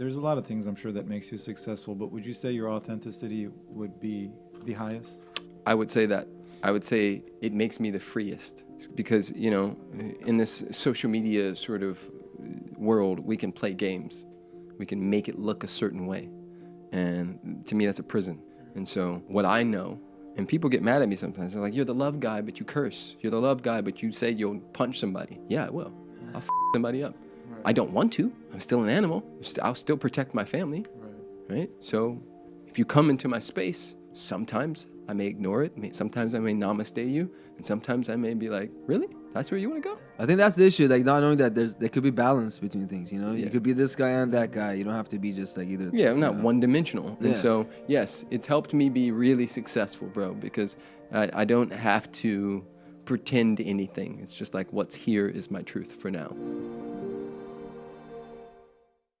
there's a lot of things I'm sure that makes you successful, but would you say your authenticity would be the highest? I would say that. I would say it makes me the freest because, you know, in this social media sort of world, we can play games. We can make it look a certain way. And to me, that's a prison. And so, what I know, and people get mad at me sometimes, they're like, You're the love guy, but you curse. You're the love guy, but you say you'll punch somebody. Yeah, I will. I'll f somebody up. I don't want to. I'm still an animal. I'll still protect my family. Right. right? So, if you come into my space, sometimes I may ignore it. Sometimes I may namaste you, and sometimes I may be like, really? That's where you want to go? I think that's the issue, like not knowing that there's there could be balance between things. You know, yeah. you could be this guy and that guy. You don't have to be just like either. Yeah, I'm not one dimensional. Yeah. And so yes, it's helped me be really successful, bro, because I, I don't have to pretend anything. It's just like what's here is my truth for now.